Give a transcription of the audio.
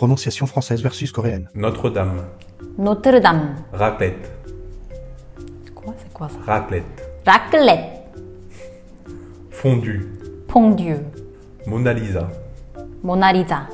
Prononciation française versus coréenne. Notre-Dame. Notre-Dame. Raclette. Quoi C'est quoi ça? Raclette. Raclette. Fondue. Fondue. Mona Lisa. Mona Lisa.